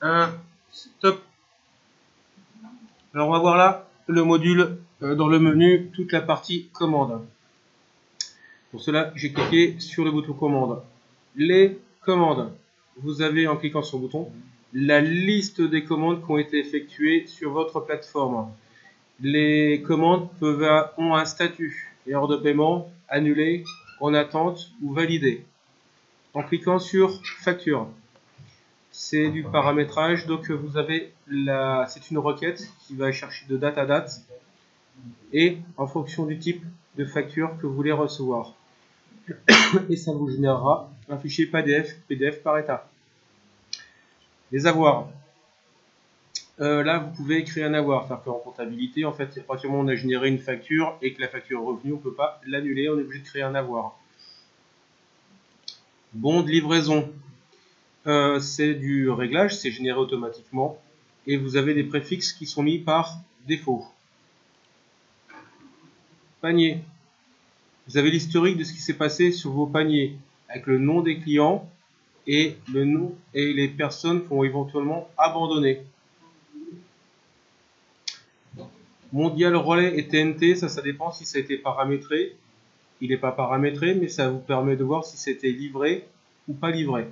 Un, stop. Alors on va voir là le module euh, dans le menu, toute la partie commande. Pour cela, j'ai cliqué sur le bouton commande. Les commandes. Vous avez en cliquant sur le bouton la liste des commandes qui ont été effectuées sur votre plateforme. Les commandes ont un statut, erreur de paiement, annulé, en attente ou validé. En cliquant sur facture, c'est du paramétrage, donc vous avez la, c'est une requête qui va chercher de date à date et en fonction du type de facture que vous voulez recevoir. Et ça vous générera un fichier PDF, PDF par état. Les avoirs. Euh, là, vous pouvez créer un avoir. cest qu'en comptabilité, en fait, à partir du moment où on a généré une facture et que la facture est revenue, on ne peut pas l'annuler, on est obligé de créer un avoir. Bon de livraison. Euh, c'est du réglage, c'est généré automatiquement. Et vous avez des préfixes qui sont mis par défaut. Panier. Vous avez l'historique de ce qui s'est passé sur vos paniers, avec le nom des clients et les personnes qui ont éventuellement abandonné. Mondial relais et TNT, ça, ça dépend si ça a été paramétré. Il n'est pas paramétré, mais ça vous permet de voir si c'était livré ou pas livré.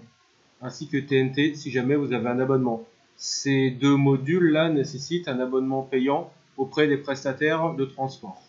Ainsi que TNT si jamais vous avez un abonnement. Ces deux modules-là nécessitent un abonnement payant auprès des prestataires de transport.